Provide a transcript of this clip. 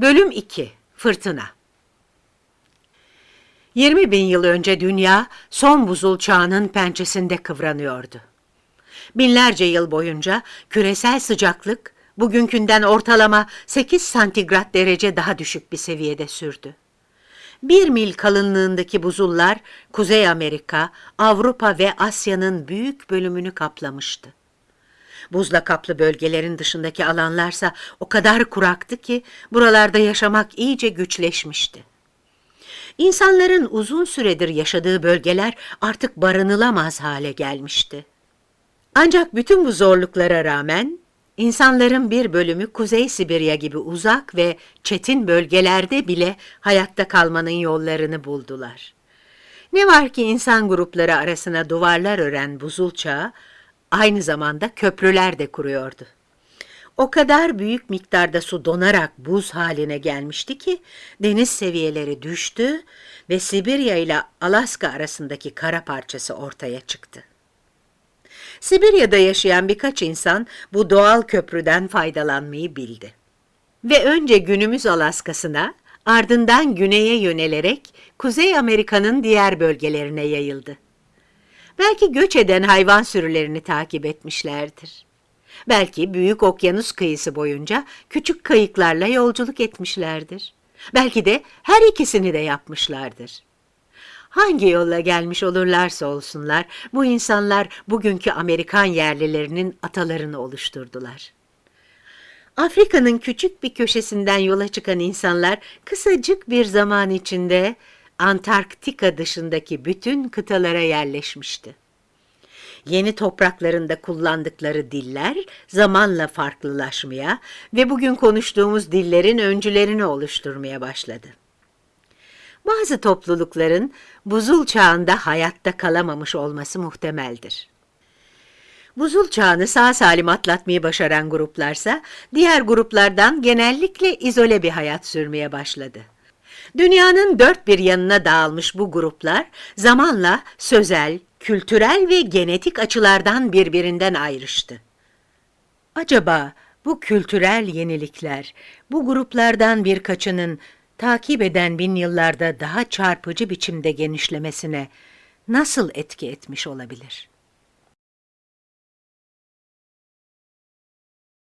Bölüm 2 Fırtına 20 bin yıl önce dünya son buzul çağının pençesinde kıvranıyordu. Binlerce yıl boyunca küresel sıcaklık bugünkünden ortalama 8 santigrat derece daha düşük bir seviyede sürdü. Bir mil kalınlığındaki buzullar Kuzey Amerika, Avrupa ve Asya'nın büyük bölümünü kaplamıştı. Buzla kaplı bölgelerin dışındaki alanlarsa o kadar kuraktı ki buralarda yaşamak iyice güçleşmişti. İnsanların uzun süredir yaşadığı bölgeler artık barınılamaz hale gelmişti. Ancak bütün bu zorluklara rağmen insanların bir bölümü Kuzey Sibirya gibi uzak ve çetin bölgelerde bile hayatta kalmanın yollarını buldular. Ne var ki insan grupları arasına duvarlar ören buzul çağı aynı zamanda köprüler de kuruyordu. O kadar büyük miktarda su donarak buz haline gelmişti ki deniz seviyeleri düştü ve Sibirya ile Alaska arasındaki kara parçası ortaya çıktı. Sibirya'da yaşayan birkaç insan bu doğal köprüden faydalanmayı bildi. Ve önce günümüz Alaska'sına, ardından güneye yönelerek Kuzey Amerika'nın diğer bölgelerine yayıldı. Belki göç eden hayvan sürülerini takip etmişlerdir. Belki büyük okyanus kıyısı boyunca küçük kayıklarla yolculuk etmişlerdir. Belki de her ikisini de yapmışlardır. Hangi yolla gelmiş olurlarsa olsunlar, bu insanlar bugünkü Amerikan yerlilerinin atalarını oluşturdular. Afrika'nın küçük bir köşesinden yola çıkan insanlar kısacık bir zaman içinde Antarktika dışındaki bütün kıtalara yerleşmişti. Yeni topraklarında kullandıkları diller zamanla farklılaşmaya ve bugün konuştuğumuz dillerin öncülerini oluşturmaya başladı. Bazı toplulukların buzul çağında hayatta kalamamış olması muhtemeldir. Buzul çağını sağ salim atlatmayı başaran gruplarsa diğer gruplardan genellikle izole bir hayat sürmeye başladı. Dünyanın dört bir yanına dağılmış bu gruplar zamanla sözel, kültürel ve genetik açılardan birbirinden ayrıştı. Acaba bu kültürel yenilikler bu gruplardan birkaçının takip eden bin yıllarda daha çarpıcı biçimde genişlemesine nasıl etki etmiş olabilir?